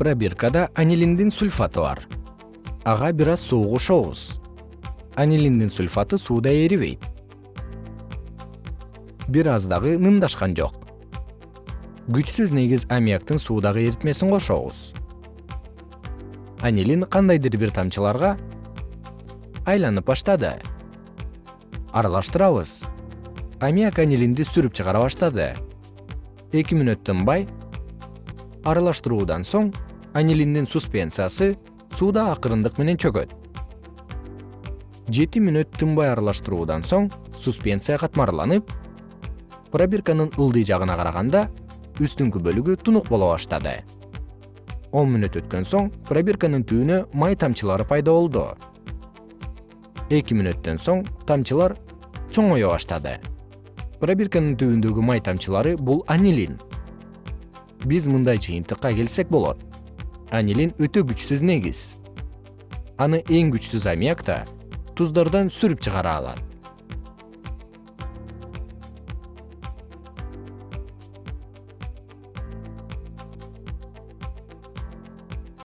пробиркада анилиндин сульфаты бар. Ага бир аз суу кошобуз анилиндин сульфаты сууда эрибейт бир аз дагы нымдашкан жок. Күчсүз негиз аммиактын суудагы эритмесин кошобуз. Анилин кандайдыр бир тамчыларга айланып баштады. Аралаштырабыз. Аммиак анилинди сүрүп чыгара баштады. Эки мүнөт тынбай аралаштыруудан соң анилиндин суспенциясы сууда акырындык менен чөгөт. Жети мүнөт тынбай аралаштыруудан соң суспенция катмарланып пробирканын ылдый жагына караганда үстүңкү бөлүгү тунук боло баштады. Он мүнөт өткөн соң пробирканын түбүнө май тамчылары пайда болду. Эки мүнөттөн соң тамчылар чоңое баштады. Пробирканын түбүндөгү май тамчылары бул анилин. Биз мындай жыйынтыкка келсек болот анилин өтө күчсүз негиз. Аны эң күчсүз аммиак да туздордон сүрүп чыгара алат